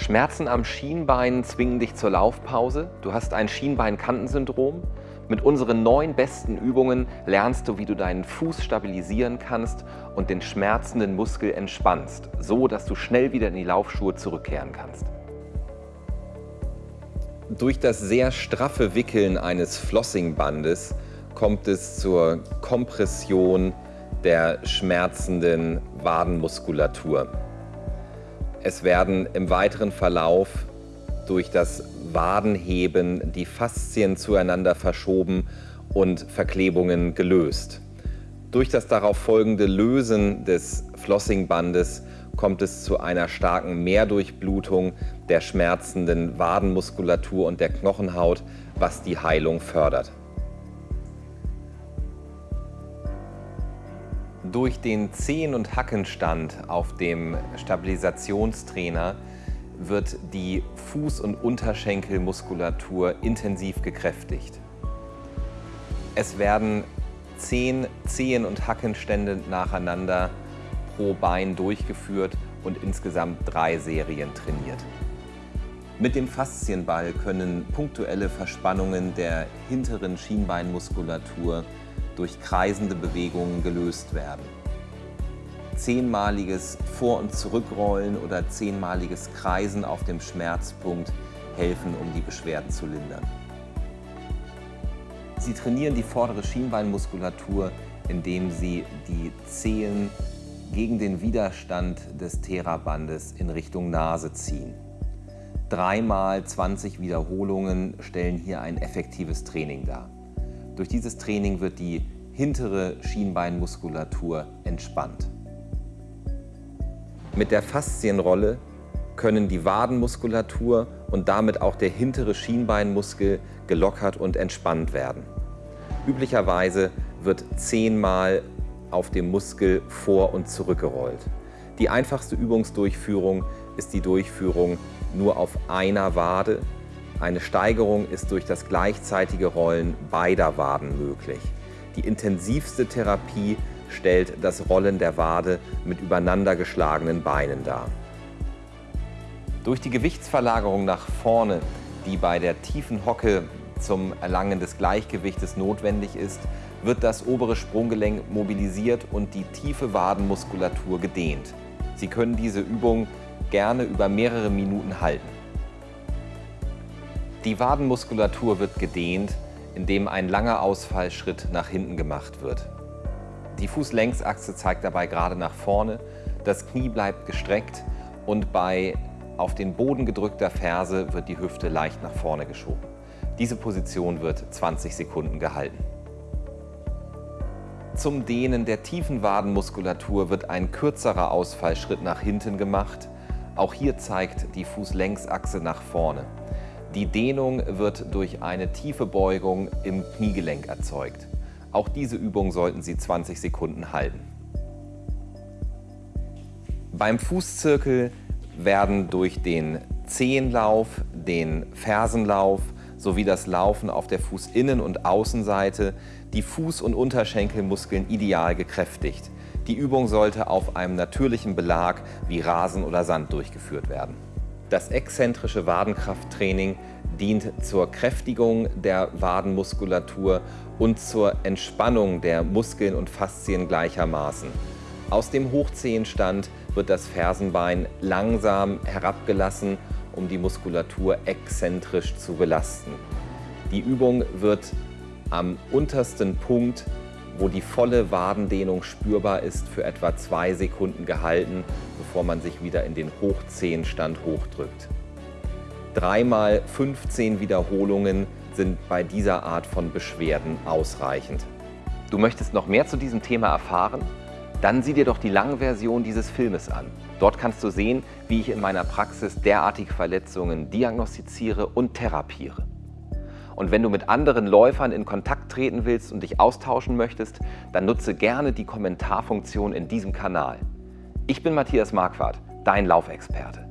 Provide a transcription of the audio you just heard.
Schmerzen am Schienbein zwingen dich zur Laufpause. Du hast ein Schienbeinkantensyndrom. Mit unseren neun besten Übungen lernst du, wie du deinen Fuß stabilisieren kannst und den schmerzenden Muskel entspannst, so dass du schnell wieder in die Laufschuhe zurückkehren kannst. Durch das sehr straffe Wickeln eines Flossingbandes kommt es zur Kompression der schmerzenden Wadenmuskulatur. Es werden im weiteren Verlauf durch das Wadenheben die Faszien zueinander verschoben und Verklebungen gelöst. Durch das darauf folgende Lösen des Flossingbandes kommt es zu einer starken Mehrdurchblutung der schmerzenden Wadenmuskulatur und der Knochenhaut, was die Heilung fördert. Durch den Zehen- und Hackenstand auf dem Stabilisationstrainer wird die Fuß- und Unterschenkelmuskulatur intensiv gekräftigt. Es werden zehn Zehen- und Hackenstände nacheinander pro Bein durchgeführt und insgesamt drei Serien trainiert. Mit dem Faszienball können punktuelle Verspannungen der hinteren Schienbeinmuskulatur durch kreisende Bewegungen gelöst werden. Zehnmaliges Vor- und Zurückrollen oder zehnmaliges Kreisen auf dem Schmerzpunkt helfen, um die Beschwerden zu lindern. Sie trainieren die vordere Schienbeinmuskulatur, indem Sie die Zehen gegen den Widerstand des Therabandes in Richtung Nase ziehen. Dreimal 20 Wiederholungen stellen hier ein effektives Training dar. Durch dieses Training wird die hintere Schienbeinmuskulatur entspannt. Mit der Faszienrolle können die Wadenmuskulatur und damit auch der hintere Schienbeinmuskel gelockert und entspannt werden. Üblicherweise wird zehnmal auf dem Muskel vor- und zurückgerollt. Die einfachste Übungsdurchführung ist die Durchführung nur auf einer Wade eine Steigerung ist durch das gleichzeitige Rollen beider Waden möglich. Die intensivste Therapie stellt das Rollen der Wade mit übereinander geschlagenen Beinen dar. Durch die Gewichtsverlagerung nach vorne, die bei der tiefen Hocke zum Erlangen des Gleichgewichtes notwendig ist, wird das obere Sprunggelenk mobilisiert und die tiefe Wadenmuskulatur gedehnt. Sie können diese Übung gerne über mehrere Minuten halten. Die Wadenmuskulatur wird gedehnt, indem ein langer Ausfallschritt nach hinten gemacht wird. Die Fußlängsachse zeigt dabei gerade nach vorne, das Knie bleibt gestreckt und bei auf den Boden gedrückter Ferse wird die Hüfte leicht nach vorne geschoben. Diese Position wird 20 Sekunden gehalten. Zum Dehnen der tiefen Wadenmuskulatur wird ein kürzerer Ausfallschritt nach hinten gemacht. Auch hier zeigt die Fußlängsachse nach vorne. Die Dehnung wird durch eine tiefe Beugung im Kniegelenk erzeugt. Auch diese Übung sollten Sie 20 Sekunden halten. Beim Fußzirkel werden durch den Zehenlauf, den Fersenlauf sowie das Laufen auf der Fußinnen- und Außenseite die Fuß- und Unterschenkelmuskeln ideal gekräftigt. Die Übung sollte auf einem natürlichen Belag wie Rasen oder Sand durchgeführt werden. Das exzentrische Wadenkrafttraining dient zur Kräftigung der Wadenmuskulatur und zur Entspannung der Muskeln und Faszien gleichermaßen. Aus dem Hochzehenstand wird das Fersenbein langsam herabgelassen, um die Muskulatur exzentrisch zu belasten. Die Übung wird am untersten Punkt wo die volle Wadendehnung spürbar ist, für etwa zwei Sekunden gehalten, bevor man sich wieder in den Hochzehenstand hochdrückt. Dreimal 15 Wiederholungen sind bei dieser Art von Beschwerden ausreichend. Du möchtest noch mehr zu diesem Thema erfahren? Dann sieh dir doch die Langversion dieses Filmes an. Dort kannst du sehen, wie ich in meiner Praxis derartige Verletzungen diagnostiziere und therapiere. Und wenn du mit anderen Läufern in Kontakt treten willst und dich austauschen möchtest, dann nutze gerne die Kommentarfunktion in diesem Kanal. Ich bin Matthias Marquardt, dein Laufexperte.